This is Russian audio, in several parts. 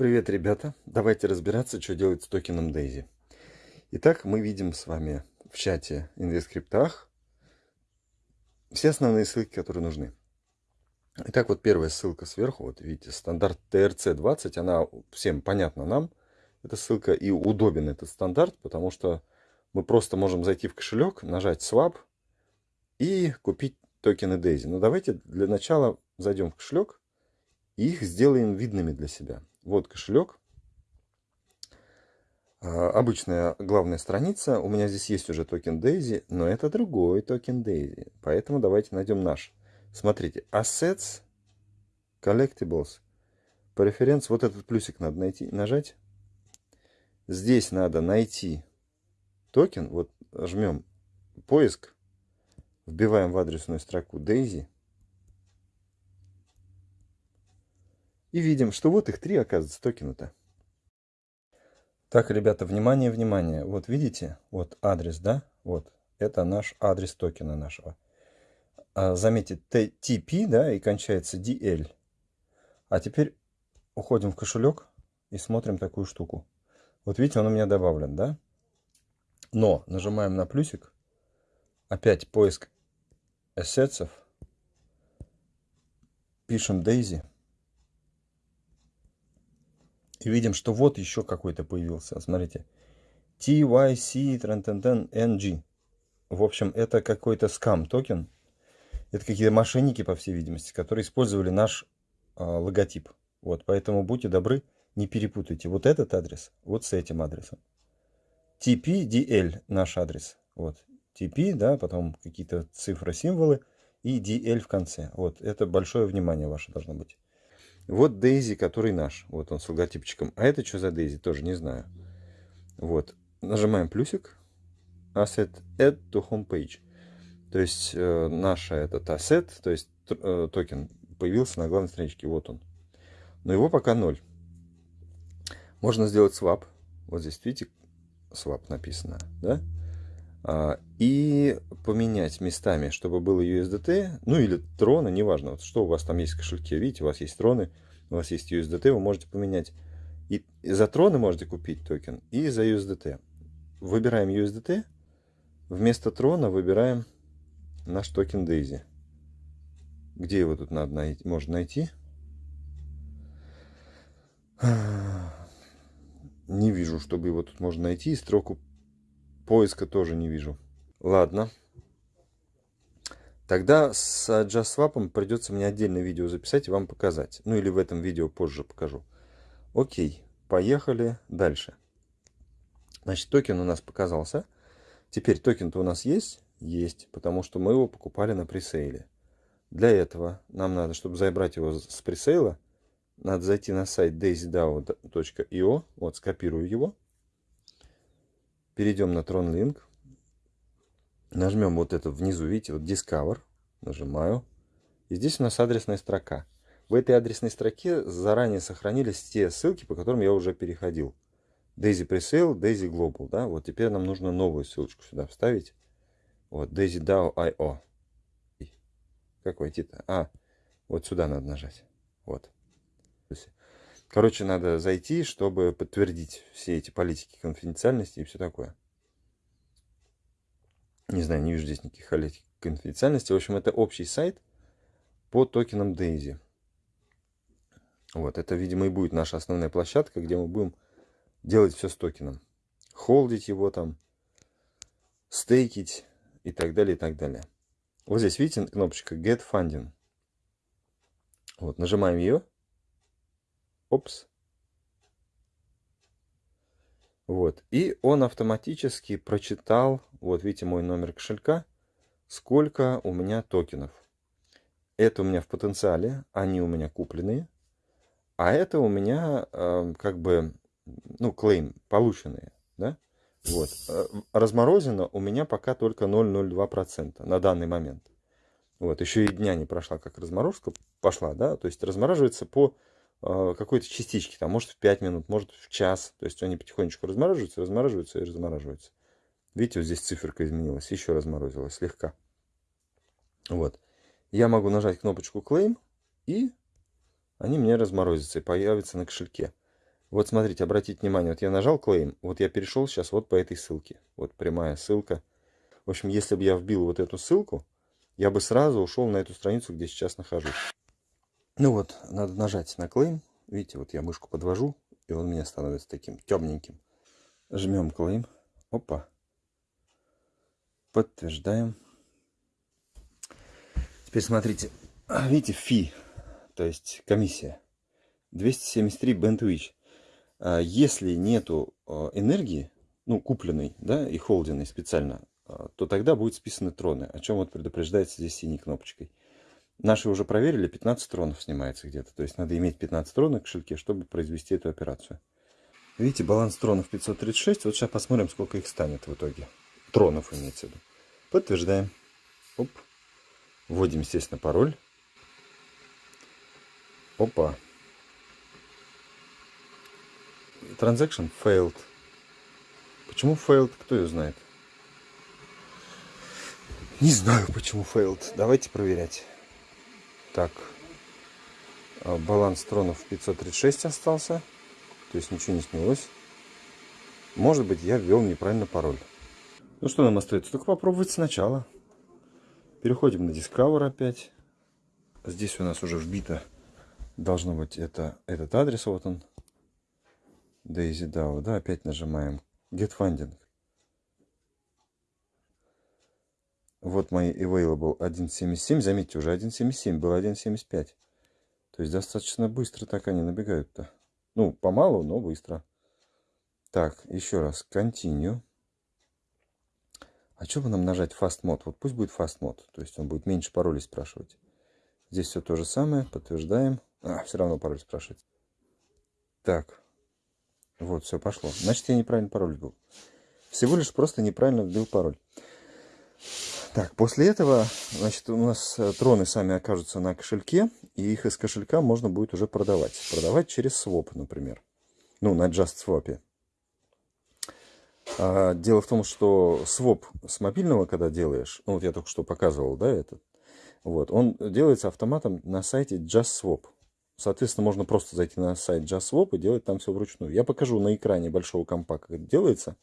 Привет, ребята! Давайте разбираться, что делать с токеном Daisy. Итак, мы видим с вами в чате InvestScript все основные ссылки, которые нужны. Итак, вот первая ссылка сверху, вот видите, стандарт TRC20, она всем понятна нам, эта ссылка, и удобен этот стандарт, потому что мы просто можем зайти в кошелек, нажать Swap и купить токены Daisy. Но давайте для начала зайдем в кошелек и их сделаем видными для себя. Вот кошелек. А, обычная главная страница. У меня здесь есть уже токен Daisy, но это другой токен Daisy. Поэтому давайте найдем наш. Смотрите, Assets, Collectibles, Preference. Вот этот плюсик надо найти, нажать. Здесь надо найти токен. Вот жмем поиск. Вбиваем в адресную строку Daisy. И видим, что вот их три, оказывается, токена-то. Так, ребята, внимание, внимание. Вот видите, вот адрес, да? Вот, это наш адрес токена нашего. А, заметьте, TP, да, и кончается DL. А теперь уходим в кошелек и смотрим такую штуку. Вот видите, он у меня добавлен, да? Но нажимаем на плюсик. Опять поиск ассетсов. Пишем Daisy. И видим, что вот еще какой-то появился. Смотрите. TYC NG. В общем, это какой-то скам токен. Это какие-то мошенники, по всей видимости, которые использовали наш э, логотип. Вот, поэтому будьте добры, не перепутайте вот этот адрес вот с этим адресом. TPDL наш адрес. Вот. TP, да, потом какие-то цифры, символы и DL в конце. Вот, это большое внимание ваше должно быть. Вот Дейзи, который наш. Вот он с логотипчиком. А это что за Дейзи? Тоже не знаю. Вот. Нажимаем плюсик. Asset Add to Homepage. То есть э, наша этот asset, то есть э, токен, появился на главной страничке. Вот он. Но его пока ноль. Можно сделать swap. Вот здесь, видите, swap написано. Да? А, и поменять местами, чтобы было USDT, ну или троны, неважно, вот что у вас там есть в кошельке, видите, у вас есть троны, у вас есть USDT, вы можете поменять. И за троны можете купить токен, и за USDT. Выбираем USDT, вместо трона выбираем наш токен Daisy. Где его тут надо найти? Можно найти? Не вижу, чтобы его тут можно найти. Строку поиска тоже не вижу. Ладно. Тогда с JustSwap придется мне отдельное видео записать и вам показать. Ну или в этом видео позже покажу. Окей, поехали дальше. Значит, токен у нас показался. Теперь токен-то у нас есть? Есть, потому что мы его покупали на пресейле. Для этого нам надо, чтобы забрать его с пресейла, надо зайти на сайт daisydao.io. Вот, скопирую его перейдем на TronLink, нажмем вот это внизу, видите, вот Discover, нажимаю, и здесь у нас адресная строка. В этой адресной строке заранее сохранились те ссылки, по которым я уже переходил. Daisy Presale, Daisy Global, да, вот теперь нам нужно новую ссылочку сюда вставить. Вот, Daisy DAO.io. Как войти-то? А, вот сюда надо нажать. Вот. Короче, надо зайти, чтобы подтвердить все эти политики конфиденциальности и все такое. Не знаю, не вижу здесь никаких политик конфиденциальности. В общем, это общий сайт по токенам Daisy. Вот, это, видимо, и будет наша основная площадка, где мы будем делать все с токеном. Холдить его там, стейкить и так далее, и так далее. Вот здесь, видите, кнопочка Get Funding. Вот, нажимаем ее. Опс. Вот. И он автоматически прочитал, вот видите мой номер кошелька, сколько у меня токенов. Это у меня в потенциале, они у меня купленные. А это у меня э, как бы, ну, клейм, полученные, да? Вот. Э, разморозено у меня пока только 0,02% на данный момент. Вот, еще и дня не прошла, как разморозка пошла, да? То есть размораживается по какой-то частички, там, может в 5 минут, может в час. То есть они потихонечку размораживаются, размораживаются и размораживаются. Видите, вот здесь циферка изменилась, еще разморозилась слегка. Вот. Я могу нажать кнопочку Claim, и они мне разморозятся и появятся на кошельке. Вот смотрите, обратите внимание, вот я нажал claim, вот я перешел сейчас вот по этой ссылке. Вот прямая ссылка. В общем, если бы я вбил вот эту ссылку, я бы сразу ушел на эту страницу, где сейчас нахожусь. Ну вот, надо нажать на claim. Видите, вот я мышку подвожу, и он у меня становится таким темненьким. Жмем claim. Опа. Подтверждаем. Теперь смотрите. Видите, фи, то есть комиссия. 273 Bentwitch. А если нету а, энергии, ну, купленной, да, и холденной специально, а, то тогда будут списаны троны, о чем вот предупреждается здесь синей кнопочкой. Наши уже проверили, 15 тронов снимается где-то. То есть надо иметь 15 тронов в кошельке, чтобы произвести эту операцию. Видите, баланс тронов 536. Вот сейчас посмотрим, сколько их станет в итоге. Тронов имеется в виду. Подтверждаем. Оп. Вводим, естественно, пароль. Опа. Transaction failed. Почему failed, кто ее знает? Не знаю, почему failed. Давайте проверять. Так. А, баланс тронов 536 остался. То есть ничего не снялось. Может быть, я ввел неправильно пароль. Ну что нам остается? Только попробовать сначала. Переходим на Discover опять. Здесь у нас уже вбито должно быть это, этот адрес. Вот он. Daisy DAO. Да, опять нажимаем Get Funding. Вот мои available 1.77. Заметьте, уже 1.77, было 1.75. То есть достаточно быстро так они набегают-то. Ну, помалу, но быстро. Так, еще раз. Continue. А что бы нам нажать Fast Mode? Вот пусть будет Fast Mode. То есть он будет меньше паролей спрашивать. Здесь все то же самое. Подтверждаем. А, все равно пароль спрашивает. Так. Вот, все пошло. Значит, я неправильно пароль вбил. Всего лишь просто неправильно вбил пароль. Так, после этого, значит, у нас э, троны сами окажутся на кошельке, и их из кошелька можно будет уже продавать. Продавать через своп, например. Ну, на JustSwap. А, дело в том, что своп с мобильного, когда делаешь, ну, вот я только что показывал, да, этот, вот, он делается автоматом на сайте JustSwap. Соответственно, можно просто зайти на сайт JustSwap и делать там все вручную. Я покажу на экране большого компа, как это делается.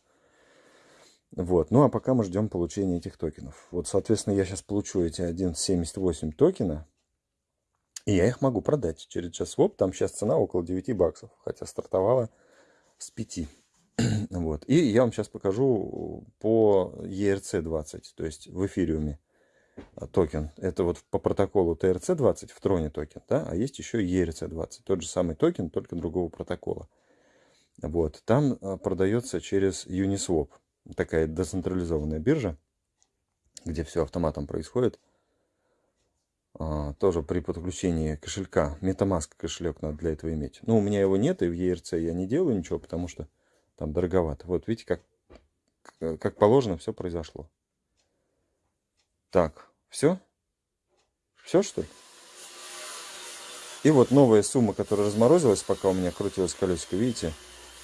Вот. Ну а пока мы ждем получения этих токенов. Вот, соответственно, я сейчас получу эти 1.78 токена. И я их могу продать через JustSwap. Там сейчас цена около 9 баксов. Хотя стартовала с 5. вот. И я вам сейчас покажу по ERC20. То есть в эфириуме токен. Это вот по протоколу TRC20 в троне токен. Да? А есть еще ERC20. Тот же самый токен, только другого протокола. Вот. Там а, продается через Uniswap такая децентрализованная биржа, где все автоматом происходит. А, тоже при подключении кошелька. Metamask кошелек надо для этого иметь. Ну, у меня его нет, и в ERC я не делаю ничего, потому что там дороговато. Вот видите, как, как положено все произошло. Так, все? Все, что ли? И вот новая сумма, которая разморозилась, пока у меня крутилось колесико, видите?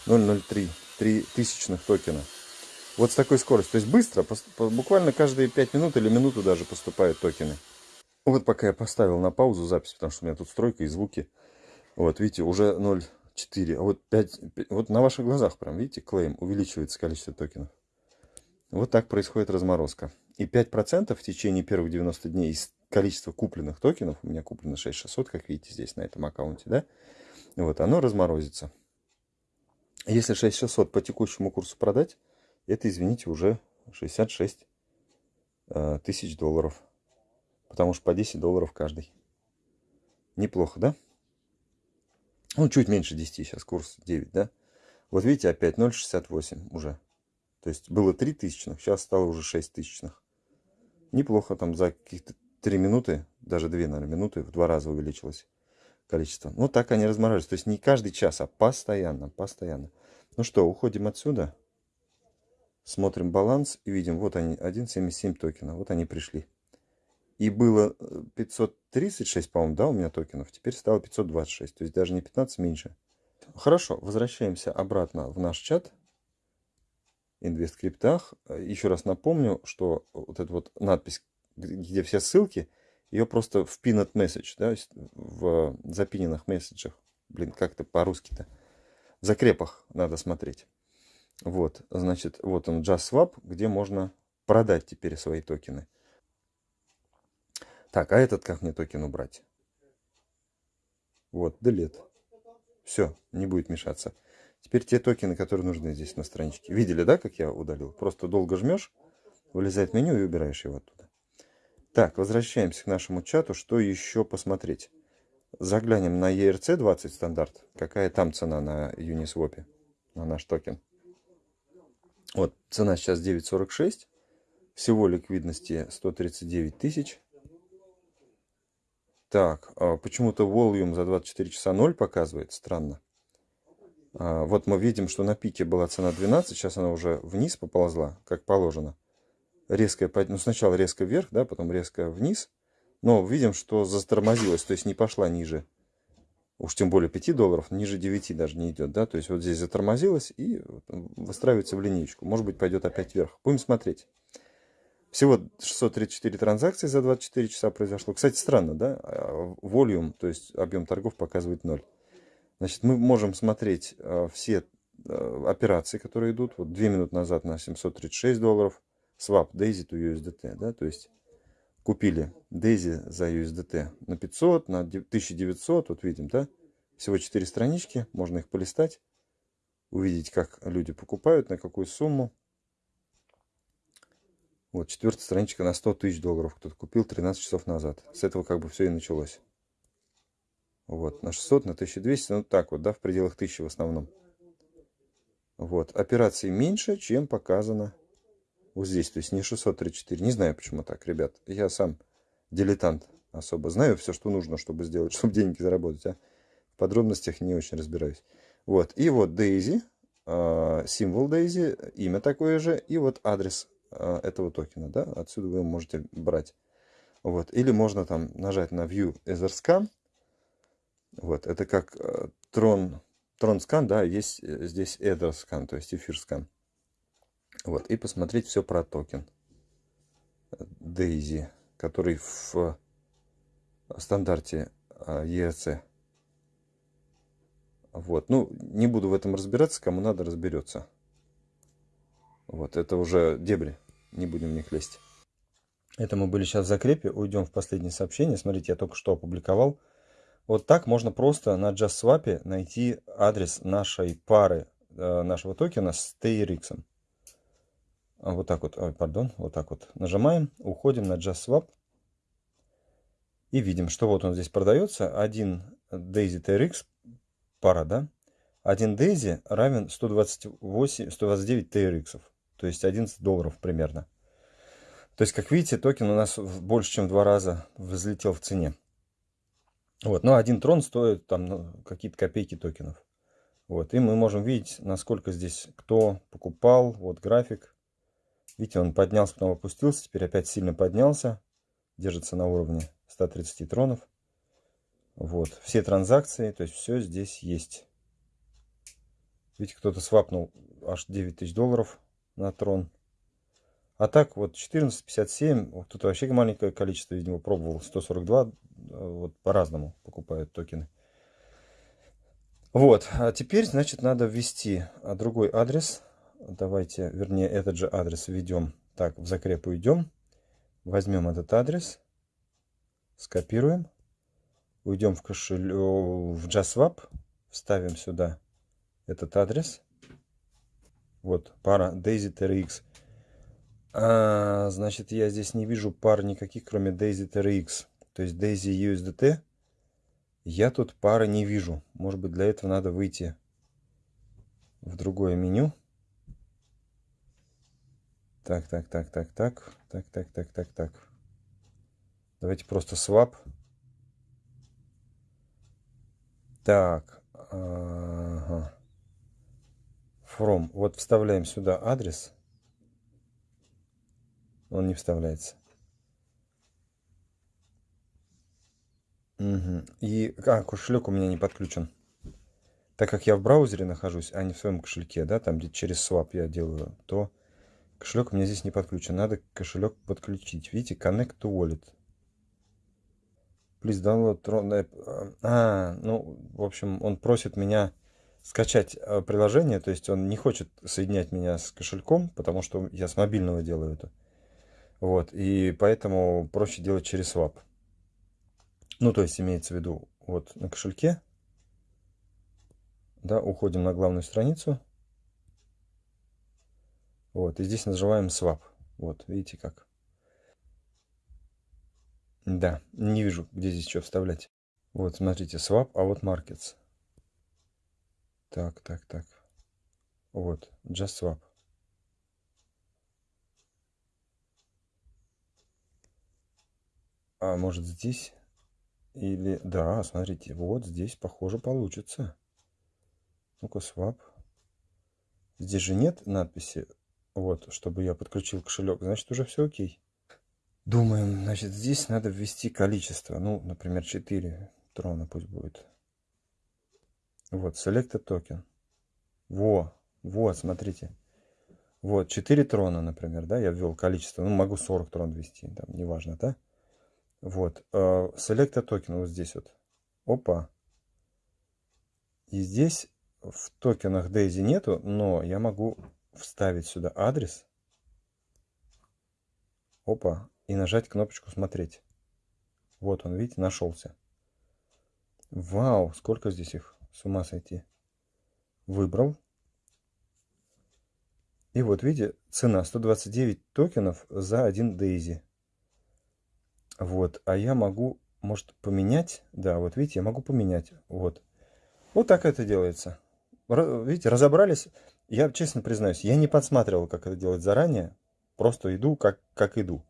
0,03, 3 тысячных токена. Вот с такой скоростью. То есть быстро, буквально каждые 5 минут или минуту даже поступают токены. Вот пока я поставил на паузу запись, потому что у меня тут стройка и звуки. Вот, видите, уже 0,4. А вот 5, вот на ваших глазах прям, видите, клейм, увеличивается количество токенов. Вот так происходит разморозка. И 5% в течение первых 90 дней из количества купленных токенов, у меня куплено 6600, как видите здесь на этом аккаунте, да, вот оно разморозится. Если 6600 по текущему курсу продать, это, извините, уже 66 э, тысяч долларов. Потому что по 10 долларов каждый. Неплохо, да? Ну, чуть меньше 10, сейчас курс 9, да? Вот видите, опять 0,68 уже. То есть было 3 тысячных, сейчас стало уже 6 тысячных. Неплохо, там за каких-то 3 минуты, даже 2, наверное, минуты в два раза увеличилось количество. Ну, так они размораживаются. То есть не каждый час, а постоянно, постоянно. Ну что, уходим отсюда. Смотрим баланс и видим, вот они, 1.77 токена. Вот они пришли. И было 536, э, по-моему, да, у меня токенов. Теперь стало 526. То есть даже не 15, меньше. Хорошо, возвращаемся обратно в наш чат. Инвесткриптах. Еще раз напомню, что вот эта вот надпись, где все ссылки, ее просто в pinned message, да, в запиненных месседжах. Блин, как-то по-русски-то. В закрепах надо смотреть. Вот, значит, вот он JustSwap, где можно продать теперь свои токены. Так, а этот как мне токен убрать? Вот, delete. Все, не будет мешаться. Теперь те токены, которые нужны здесь на страничке. Видели, да, как я удалил? Просто долго жмешь, вылезает меню и убираешь его оттуда. Так, возвращаемся к нашему чату. Что еще посмотреть? Заглянем на ERC20 стандарт. Какая там цена на Uniswap, на наш токен. Вот, цена сейчас 9.46. Всего ликвидности 139 тысяч. Так, а почему-то volume за 24 часа 0 показывает. Странно. А, вот мы видим, что на пике была цена 12. Сейчас она уже вниз поползла, как положено. Резкая, ну сначала резко вверх, да, потом резко вниз. Но видим, что затормозилась, то есть не пошла ниже. Уж тем более 5 долларов, ниже 9 даже не идет, да. То есть вот здесь затормозилась и выстраивается в линейку. Может быть пойдет опять вверх. Будем смотреть. Всего 634 транзакции за 24 часа произошло. Кстати, странно, да? Волюм, то есть объем торгов показывает 0. Значит, мы можем смотреть э, все э, операции, которые идут. Вот 2 минуты назад на 736 долларов. Swap Daisy to USDT, да, то есть купили Daisy за USDT на 500, на 1900, вот видим, да, всего 4 странички, можно их полистать, увидеть, как люди покупают, на какую сумму. Вот, четвертая страничка на 100 тысяч долларов кто-то купил 13 часов назад. С этого как бы все и началось. Вот, на 600, на 1200, ну так вот, да, в пределах 1000 в основном. Вот, операций меньше, чем показано вот здесь. То есть не 634. Не знаю, почему так, ребят. Я сам дилетант особо. Знаю все, что нужно, чтобы сделать, чтобы деньги заработать. А в подробностях не очень разбираюсь. Вот, и вот Daisy, а, символ Daisy, имя такое же, и вот адрес а, этого токена, да, отсюда вы можете брать. Вот, или можно там нажать на View Ether Вот, это как Tron, Tron Scan, да, есть э, здесь Ether Scan, то есть эфир. Вот, и посмотреть все про токен Daisy, который в стандарте ERC. Вот, ну, не буду в этом разбираться, кому надо, разберется. Вот, это уже дебри не будем в них лезть. Это мы были сейчас в закрепе, уйдем в последнее сообщение. Смотрите, я только что опубликовал. Вот так можно просто на JustSwap найти адрес нашей пары, э, нашего токена с TRX. Вот так вот, ой, пардон, вот так вот нажимаем, уходим на JustSwap. И видим, что вот он здесь продается. Один Daisy TRX, пара, да? Один Daisy равен 128, 129 TRX то есть 11 долларов примерно. То есть, как видите, токен у нас больше, чем в два раза взлетел в цене. Вот, но один трон стоит там ну, какие-то копейки токенов. Вот, и мы можем видеть, насколько здесь кто покупал. Вот график. Видите, он поднялся, потом опустился, теперь опять сильно поднялся. Держится на уровне 130 тронов. Вот, все транзакции, то есть все здесь есть. Видите, кто-то свапнул аж 9 тысяч долларов на трон. А так вот 14,57, вот тут вообще маленькое количество, видимо, пробовал. 142, вот по-разному покупают токены. Вот, а теперь, значит, надо ввести другой адрес. Давайте, вернее, этот же адрес введем. Так, в закреп уйдем. Возьмем этот адрес, скопируем, уйдем в кошелек, в JustSwap, вставим сюда этот адрес. Вот, пара Daisy TRX. А, значит, я здесь не вижу пар никаких, кроме Daisy TRX. То есть Daisy USDT. Я тут пары не вижу. Может быть, для этого надо выйти в другое меню. Так, так, так, так, так, так, так, так, так, так. Давайте просто swap. Так. Ага from. Вот вставляем сюда адрес. Он не вставляется. Угу. И а, кошелек у меня не подключен. Так как я в браузере нахожусь, а не в своем кошельке, да, там где через swap я делаю, то кошелек у меня здесь не подключен. Надо кошелек подключить. Видите, connect to wallet. Please download. А, ну, в общем, он просит меня скачать э, приложение, то есть он не хочет соединять меня с кошельком, потому что я с мобильного делаю это. Вот, и поэтому проще делать через Swap. Ну, то есть имеется в виду, вот на кошельке, да, уходим на главную страницу. Вот, и здесь нажимаем Swap. Вот, видите как. Да, не вижу, где здесь что вставлять. Вот, смотрите, Swap, а вот Markets. Так, так, так. Вот, Just Swap. А может здесь? Или... Да, смотрите, вот здесь, похоже, получится. Ну-ка, swap. Здесь же нет надписи, вот, чтобы я подключил кошелек. Значит, уже все окей. Думаем, значит, здесь надо ввести количество. Ну, например, 4 трона пусть будет. Вот, select токен. Во, вот, смотрите. Вот, 4 трона, например, да, я ввел количество. Ну, могу 40 трон ввести, там, неважно, да. Вот, uh, select токен вот здесь вот. Опа. И здесь в токенах Daisy нету, но я могу вставить сюда адрес. Опа. И нажать кнопочку «Смотреть». Вот он, видите, нашелся. Вау, сколько здесь их, с ума сойти. Выбрал. И вот, видите, цена 129 токенов за один Дейзи. Вот, а я могу, может, поменять. Да, вот видите, я могу поменять. Вот. Вот так это делается. Видите, разобрались. Я честно признаюсь, я не подсматривал, как это делать заранее. Просто иду, как, как иду.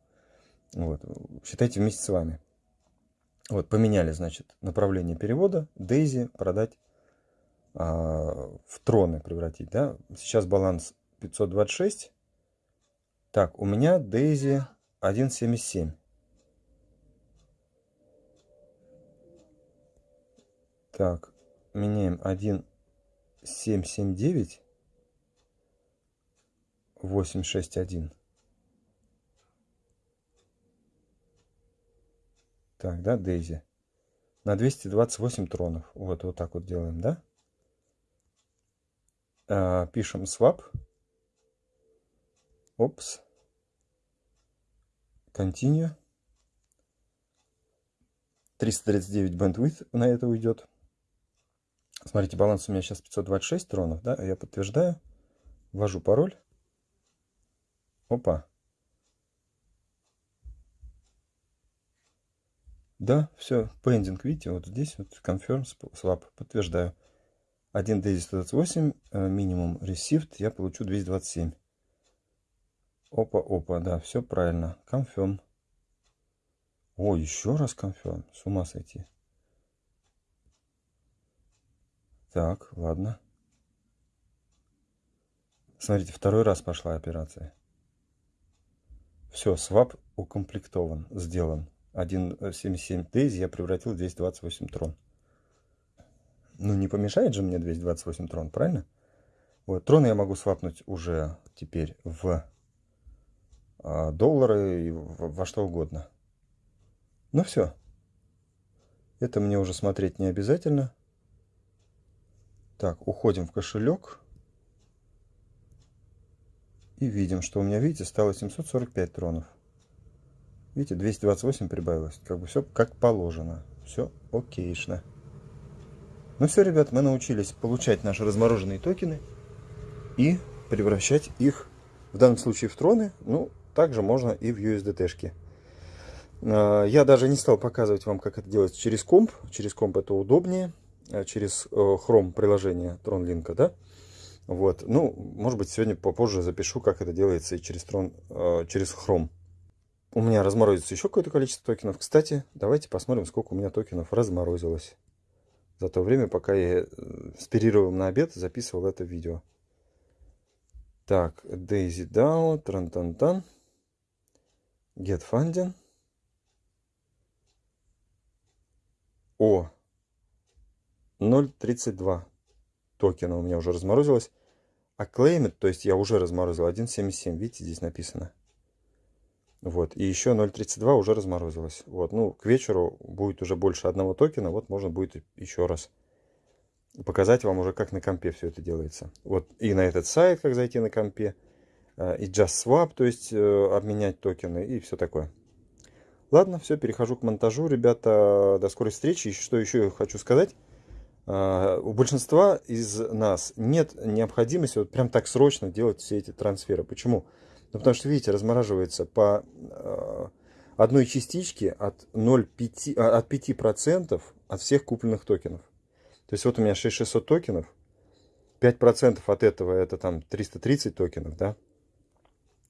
Вот. Считайте вместе с вами. Вот, поменяли, значит, направление перевода. Дейзи продать а, в троны превратить, да. Сейчас баланс 526. Так, у меня Дейзи 1.77. Так, меняем 1.779. 861. Так, да, Дейзи. На 228 тронов. Вот, вот так вот делаем, да? А, пишем swap. Опс. Continue. 339 bandwidth на это уйдет. Смотрите, баланс у меня сейчас 526 тронов, да? Я подтверждаю. Ввожу пароль. Опа. Да, все, pending, видите, вот здесь вот confirm swap, подтверждаю. 1 daisy 128, минимум received, я получу 227. Опа, опа, да, все правильно. Confirm. О, еще раз confirm, с ума сойти. Так, ладно. Смотрите, второй раз пошла операция. Все, свап укомплектован, сделан. 1.77 Daisy я превратил в 228 трон. Ну, не помешает же мне 228 трон, правильно? Вот, трон я могу свапнуть уже теперь в а, доллары и во что угодно. Ну все. Это мне уже смотреть не обязательно. Так, уходим в кошелек. И видим, что у меня, видите, стало 745 тронов. Видите, 228 прибавилось. Как бы все как положено. Все окейшно. Ну все, ребят, мы научились получать наши размороженные токены и превращать их, в данном случае, в троны. Ну, также можно и в USDT-шки. А, я даже не стал показывать вам, как это делать через комп. Через комп это удобнее. А через Chrome приложение TronLink, да? Вот. Ну, может быть, сегодня попозже запишу, как это делается и через, Tron, э, через Chrome у меня разморозится еще какое-то количество токенов. Кстати, давайте посмотрим, сколько у меня токенов разморозилось. За то время, пока я э, с на обед записывал это видео. Так, Daisy DAO, Трантантан, Get Funding. О, 0.32 токена у меня уже разморозилось. А Claimit, то есть я уже разморозил 1.77, видите, здесь написано. Вот, и еще 0.32 уже разморозилось. Вот, ну, к вечеру будет уже больше одного токена, вот можно будет еще раз показать вам уже, как на компе все это делается. Вот и на этот сайт, как зайти на компе, э, и Just Swap, то есть э, обменять токены и все такое. Ладно, все, перехожу к монтажу, ребята. До скорой встречи. Что еще хочу сказать. Э, у большинства из нас нет необходимости вот прям так срочно делать все эти трансферы. Почему? Ну, потому что, видите, размораживается по одной частичке от 0,5, от 5% от всех купленных токенов. То есть вот у меня 6600 токенов, 5% от этого это там 330 токенов, да?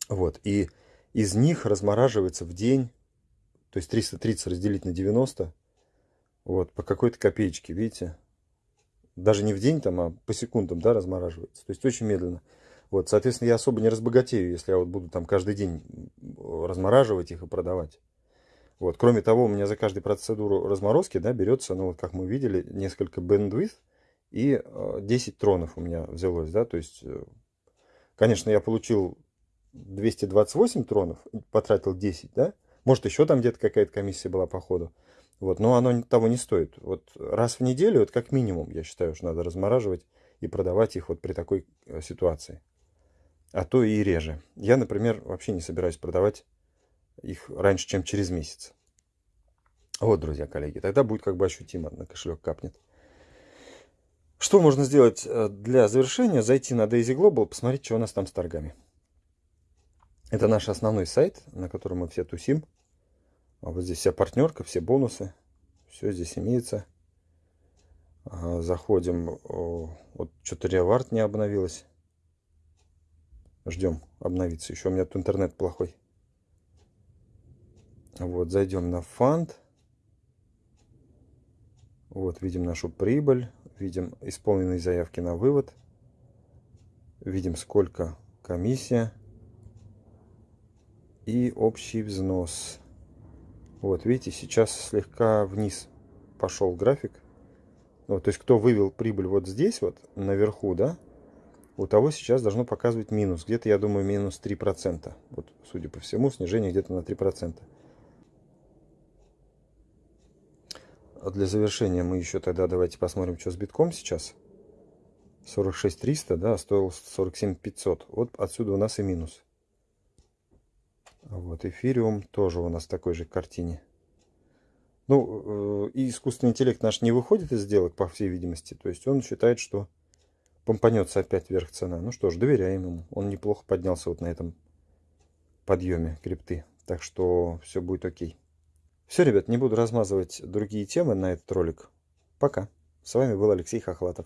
Вот, и из них размораживается в день, то есть 330 разделить на 90, вот, по какой-то копеечке, видите? Даже не в день там, а по секундам, да, размораживается. То есть очень медленно. Вот, соответственно, я особо не разбогатею, если я вот буду там каждый день размораживать их и продавать. Вот. Кроме того, у меня за каждую процедуру разморозки да, берется, ну вот как мы видели, несколько bandwidth и 10 э, тронов у меня взялось. Да? То есть, э, конечно, я получил 228 тронов, потратил 10, да? Может, еще там где-то какая-то комиссия была по ходу. Вот, но оно того не стоит. Вот раз в неделю, вот как минимум, я считаю, что надо размораживать и продавать их вот при такой э, ситуации. А то и реже. Я, например, вообще не собираюсь продавать их раньше, чем через месяц. Вот, друзья, коллеги, тогда будет как бы ощутимо, на кошелек капнет. Что можно сделать э, для завершения? Зайти на Daisy Global, посмотреть, что у нас там с торгами. Это наш основной сайт, на котором мы все тусим. А вот здесь вся партнерка, все бонусы. Все здесь имеется. Заходим. Вот что-то ревард не обновилось. Ждем обновиться. Еще у меня тут интернет плохой. Вот, зайдем на фонд. Вот, видим нашу прибыль, видим исполненные заявки на вывод, видим сколько комиссия и общий взнос. Вот, видите, сейчас слегка вниз пошел график. Вот, то есть, кто вывел прибыль вот здесь, вот, наверху, да, у того сейчас должно показывать минус. Где-то, я думаю, минус 3%. Вот, судя по всему, снижение где-то на 3%. А для завершения мы еще тогда давайте посмотрим, что с битком сейчас. 46 300, да, стоил 47 500. Вот отсюда у нас и минус. Вот эфириум тоже у нас в такой же картине. Ну, э, и искусственный интеллект наш не выходит из сделок, по всей видимости. То есть он считает, что помпанется опять вверх цена. Ну что ж, доверяем ему. Он неплохо поднялся вот на этом подъеме крипты. Так что все будет окей. Все, ребят, не буду размазывать другие темы на этот ролик. Пока. С вами был Алексей Хохлатов.